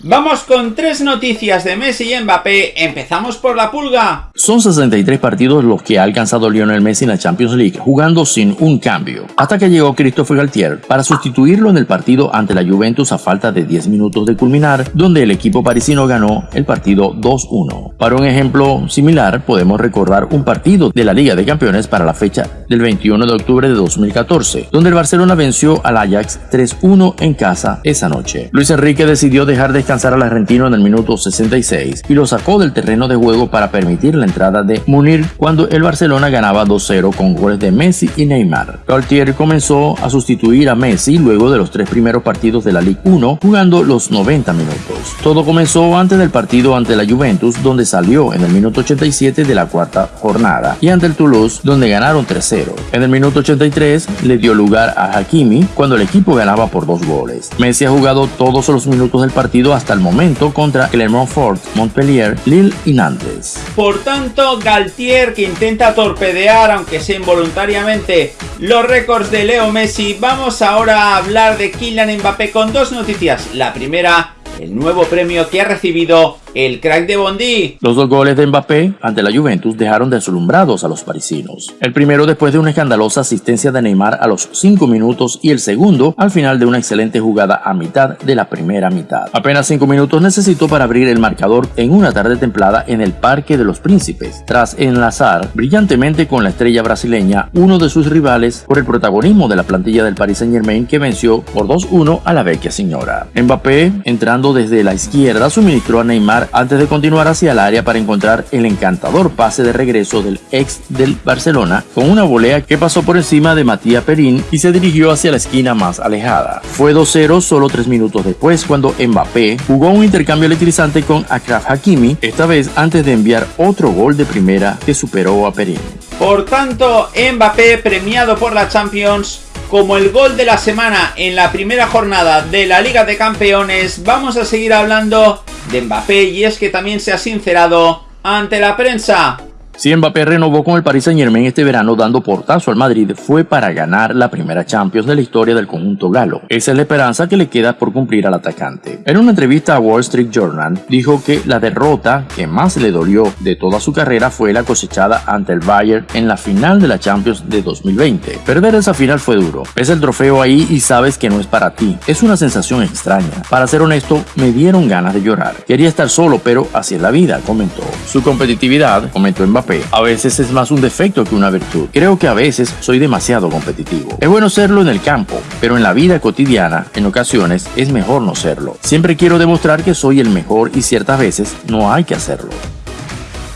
Vamos con tres noticias de Messi y Mbappé. Empezamos por la pulga. Son 63 partidos los que ha alcanzado Lionel Messi en la Champions League, jugando sin un cambio, hasta que llegó Christopher Galtier para sustituirlo en el partido ante la Juventus a falta de 10 minutos de culminar, donde el equipo parisino ganó el partido 2-1. Para un ejemplo similar, podemos recordar un partido de la Liga de Campeones para la fecha del 21 de octubre de 2014, donde el Barcelona venció al Ajax 3-1 en casa esa noche. Luis Enrique decidió dejar descansar al argentino en el minuto 66 y lo sacó del terreno de juego para permitir entrada de Munir cuando el Barcelona ganaba 2-0 con goles de Messi y Neymar. Galtier comenzó a sustituir a Messi luego de los tres primeros partidos de la Ligue 1 jugando los 90 minutos. Todo comenzó antes del partido ante la Juventus donde salió en el minuto 87 de la cuarta jornada y ante el Toulouse donde ganaron 3-0. En el minuto 83 le dio lugar a Hakimi cuando el equipo ganaba por dos goles. Messi ha jugado todos los minutos del partido hasta hasta el momento contra Clermont-Fort, Montpellier, Lille y Nantes. Por tanto, Galtier que intenta torpedear, aunque sea involuntariamente, los récords de Leo Messi. Vamos ahora a hablar de Kylian Mbappé con dos noticias. La primera, el nuevo premio que ha recibido el crack de Bondi. Los dos goles de Mbappé ante la Juventus dejaron deslumbrados a los parisinos. El primero después de una escandalosa asistencia de Neymar a los 5 minutos y el segundo al final de una excelente jugada a mitad de la primera mitad. Apenas 5 minutos necesitó para abrir el marcador en una tarde templada en el Parque de los Príncipes, tras enlazar brillantemente con la estrella brasileña uno de sus rivales por el protagonismo de la plantilla del Paris Saint Germain que venció por 2-1 a la vecchia señora. Mbappé, entrando desde la izquierda, suministró a Neymar antes de continuar hacia el área para encontrar el encantador pase de regreso del ex del Barcelona con una volea que pasó por encima de Matías Perín y se dirigió hacia la esquina más alejada. Fue 2-0 solo tres minutos después cuando Mbappé jugó un intercambio electrizante con Akraf Hakimi, esta vez antes de enviar otro gol de primera que superó a Perín. Por tanto, Mbappé premiado por la Champions como el gol de la semana en la primera jornada de la Liga de Campeones, vamos a seguir hablando de Mbappé y es que también se ha sincerado ante la prensa. Si Mbappé renovó con el Paris Saint Germain este verano dando portazo al Madrid fue para ganar la primera Champions de la historia del conjunto galo. Esa es la esperanza que le queda por cumplir al atacante. En una entrevista a Wall Street Journal dijo que la derrota que más le dolió de toda su carrera fue la cosechada ante el Bayern en la final de la Champions de 2020. Perder esa final fue duro. Ves el trofeo ahí y sabes que no es para ti. Es una sensación extraña. Para ser honesto, me dieron ganas de llorar. Quería estar solo, pero así es la vida, comentó. Su competitividad, comentó Mbappé, a veces es más un defecto que una virtud. Creo que a veces soy demasiado competitivo. Es bueno serlo en el campo, pero en la vida cotidiana, en ocasiones, es mejor no serlo. Siempre quiero demostrar que soy el mejor y ciertas veces no hay que hacerlo.